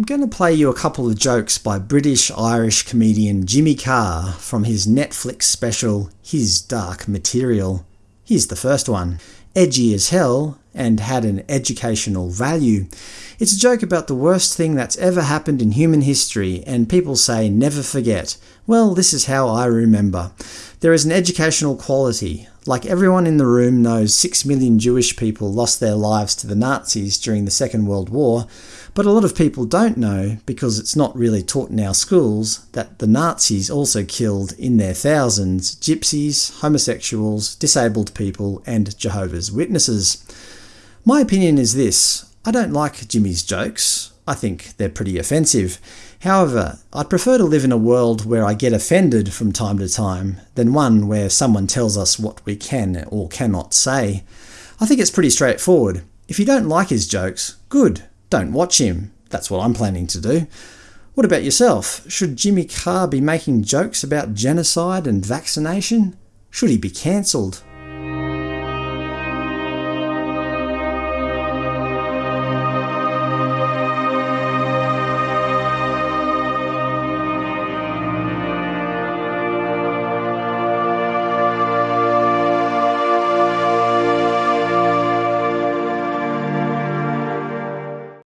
I'm going to play you a couple of jokes by British-Irish comedian Jimmy Carr from his Netflix special His Dark Material. Here's the first one. Edgy as hell, and had an educational value. It's a joke about the worst thing that's ever happened in human history, and people say never forget. Well, this is how I remember. There is an educational quality. Like everyone in the room knows 6 million Jewish people lost their lives to the Nazis during the Second World War, but a lot of people don't know, because it's not really taught in our schools, that the Nazis also killed in their thousands gypsies, homosexuals, disabled people, and Jehovah's Witnesses. My opinion is this. I don't like Jimmy's jokes. I think they're pretty offensive. However, I'd prefer to live in a world where I get offended from time to time than one where someone tells us what we can or cannot say. I think it's pretty straightforward. If you don't like his jokes, good, don't watch him. That's what I'm planning to do. What about yourself? Should Jimmy Carr be making jokes about genocide and vaccination? Should he be cancelled?